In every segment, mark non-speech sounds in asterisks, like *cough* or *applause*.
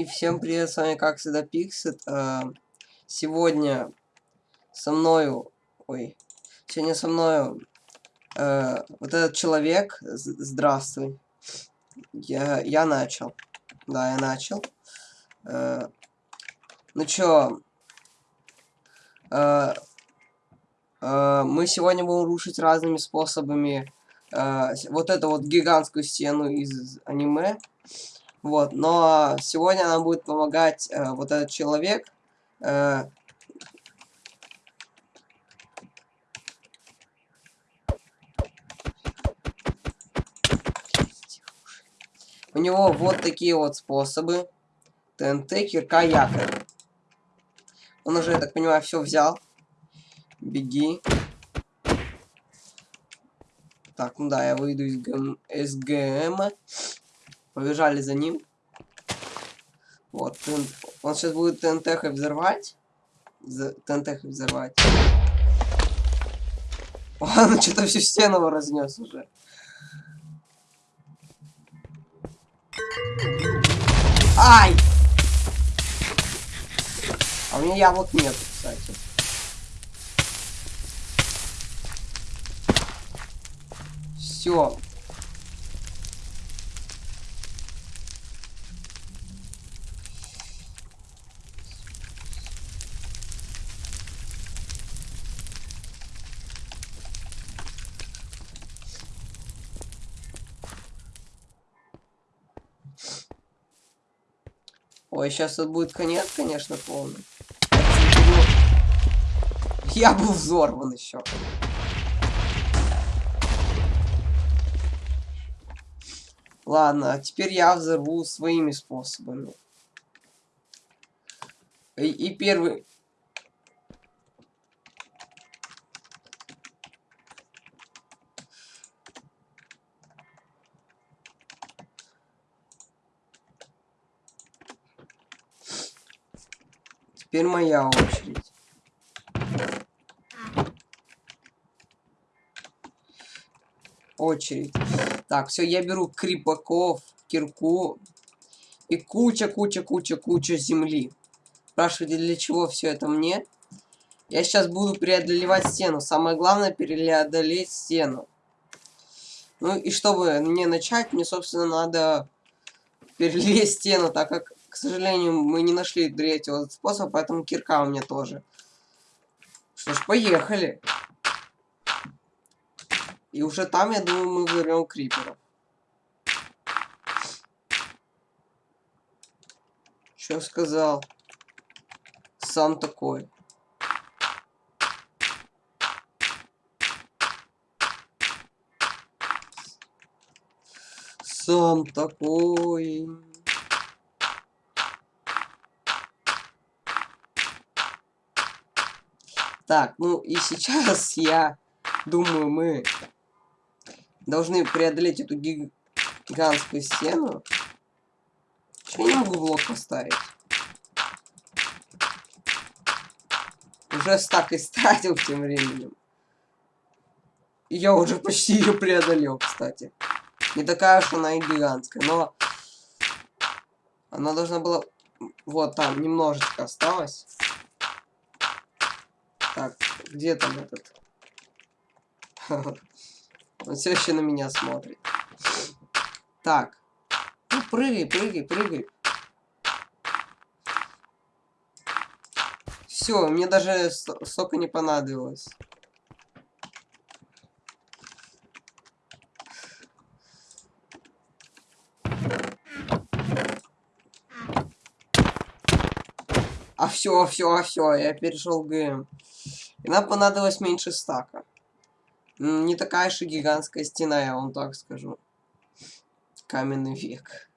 И всем привет, с вами как всегда Пиксет. Э, сегодня со мною, ой, сегодня со мною э, вот этот человек, здравствуй, я, я начал, да, я начал. Э, ну чё, мы сегодня будем рушить разными способами вот эту вот гигантскую стену из аниме. Вот, но сегодня нам будет помогать э, вот этот человек. Э, У него вот такие вот способы. ТНТ, кирка, якорь. Он уже, я так понимаю, все взял. Беги. Так, ну да, я выйду из ГМ, СГМ. Побежали за ним. Вот, он сейчас будет ТНТ взорвать. ТНТ взорвать. Он *laughs* что-то всю стену разнес уже. Ай! А у меня яблок нет, кстати. Все, Ой, сейчас тут будет конец, конечно, полный. Я был взорван еще. Ладно, а теперь я взорву своими способами. И, и первый... Теперь моя очередь. Очередь. Так, все, я беру крипаков, кирку и куча, куча, куча, куча земли. Спрашиваете, для чего все это мне? Я сейчас буду преодолевать стену. Самое главное преодолеть стену. Ну и чтобы мне начать, мне, собственно, надо перелезть стену, так как к сожалению, мы не нашли третьего способа, поэтому кирка у меня тоже. Что ж, поехали. И уже там, я думаю, мы вырвем криперов. Что сказал? Сам такой. Сам такой. Так, ну и сейчас я думаю, мы должны преодолеть эту гигантскую стену. Почему я не могу блок поставить? Уже стак истратил тем временем. И я уже почти ее преодолел, кстати. Не такая уж она и гигантская, но... Она должна была... Вот там, немножечко осталось. Так, где там этот? *laughs* Он все еще на меня смотрит. Так. Ну, прыгай, прыгай, прыгай. Все, мне даже сока не понадобилось. А все, все, все, я перешел ГМ. И нам понадобилось меньше стака. Не такая же гигантская стена, я вам так скажу. Каменный век.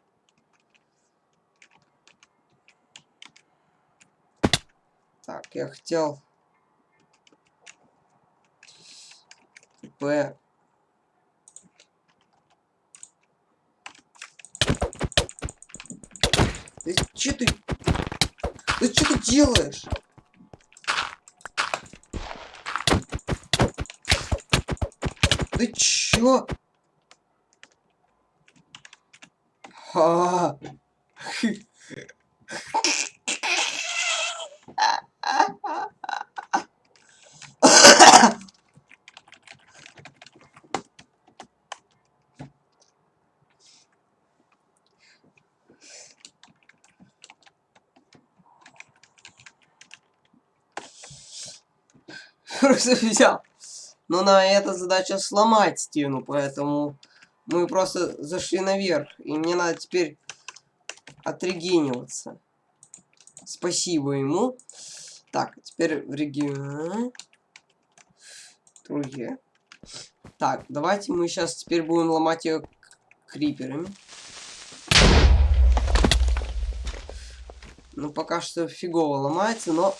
Так, я хотел... П. Ты что ты... Ты что ты делаешь? Ты чё? А -а -а. Просто взял. Но на эта задача сломать стену, поэтому мы просто зашли наверх. И мне надо теперь отрегениваться. Спасибо ему. Так, теперь в регион. Другие. Так, давайте мы сейчас теперь будем ломать ее криперами. Ну, пока что фигово ломается, но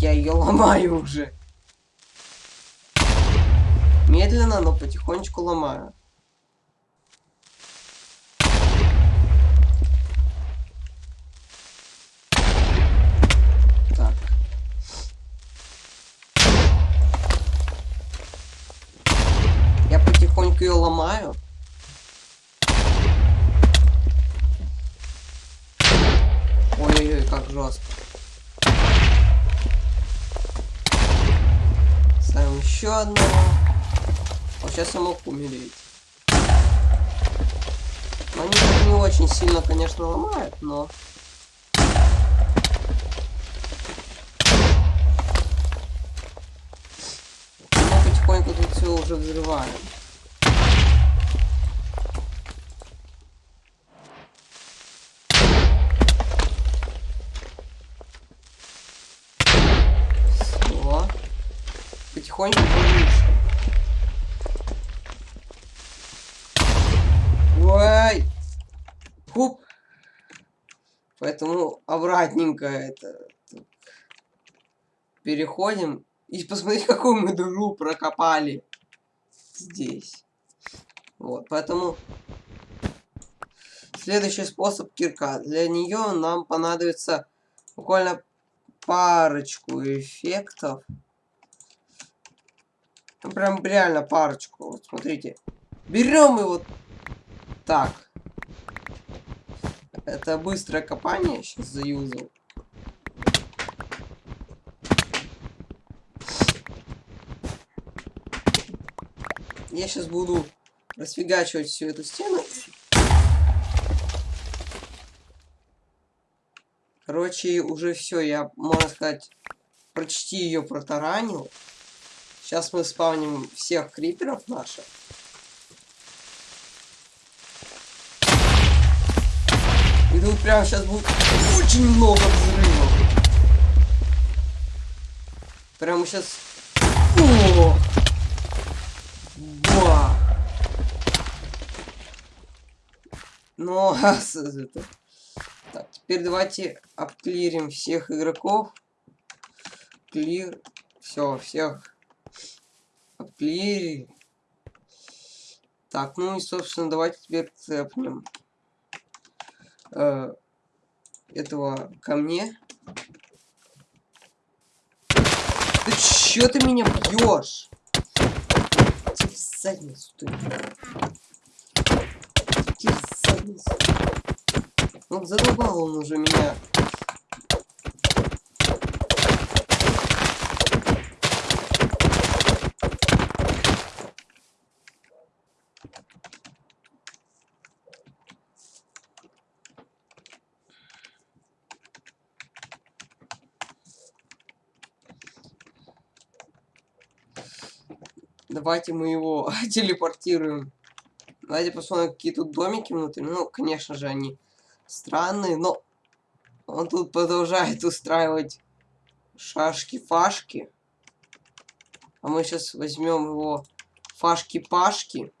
я ее ломаю уже. Медленно, но потихонечку ломаю. Так. Я потихоньку ее ломаю. Ой-ой-ой, как жестко. Ставим еще одного. Сейчас я мог умереть. Они не очень сильно, конечно, ломают, но... Мы потихоньку тут все уже взрываем. Все. Потихоньку повыше. Ой! Хуп! Поэтому обратненько это... Переходим. И посмотрите, *laughs* какую мы дыру прокопали. Здесь. Вот, поэтому... Следующий способ кирка. Для нее нам понадобится буквально парочку эффектов. Ну, прям реально парочку. Вот смотрите. Берем и вот так. Это быстрое копание. Сейчас заюзал. Я сейчас буду расфигачивать всю эту стену. Короче, уже все, я, можно сказать, почти ее протаранил. Сейчас мы спавним всех криперов наших. И тут прямо сейчас будет очень много взрывов. Прямо сейчас... О! Ба! Ну, *laughs* это... Так, теперь давайте обклирим всех игроков. Клир. Все, всех обклирили. Так, ну и, собственно, давайте теперь цепнем э, этого ко мне. Ты чё ты меня бьешь? Иди в задницу ты. Иди в задницу. Ну, задолбал он уже меня Давайте мы его *laughs* телепортируем. Давайте посмотрим, какие тут домики внутри. Ну, конечно же, они странные, но он тут продолжает *laughs* устраивать шашки-фашки. А мы сейчас возьмем его фашки-пашки.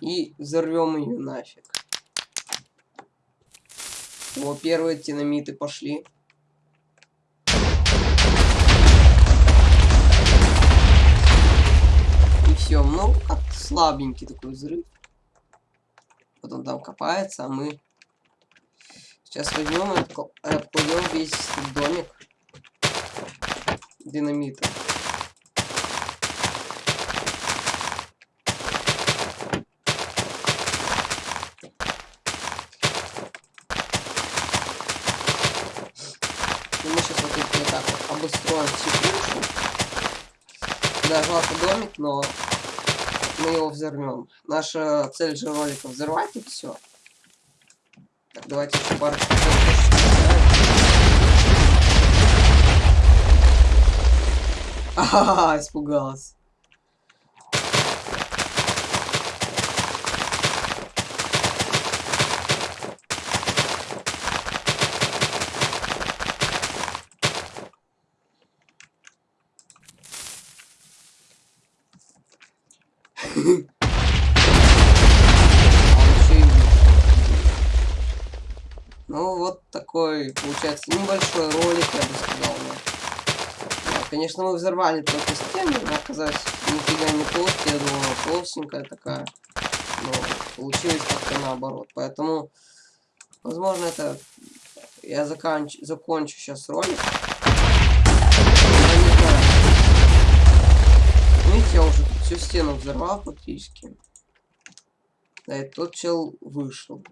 И взорвем ее нафиг. О, первые динамиты пошли. И все, ну, как слабенький такой взрыв. Вот он там копается, а мы сейчас возьмем и обкладем весь домик. динамита. И мы сейчас вот тут вот так крышу. Да, жалко домик, но мы его взорвем. Наша цель же ролика взорвать и все. Так, давайте еще пару Ага, испугалась. Ну, вот такой, получается, небольшой ролик, я бы сказал. Да. конечно, мы взорвали только стену, она оказалась нифига не толстая, я думала, толстенькая такая. Но получилось как-то наоборот. Поэтому, возможно, это я заканч... закончу сейчас ролик. Видите, я уже всю стену взорвал практически. Да, и тот чел вышел.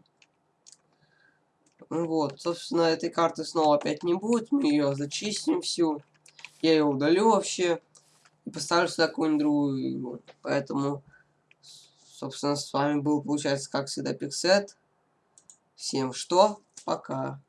Ну вот, собственно, этой карты снова опять не будет. Мы ее зачистим всю. Я ее удалю вообще. И поставлю сюда какую-нибудь другую игру. Поэтому, собственно, с вами был, получается, как всегда, Пиксет. Всем что? Пока.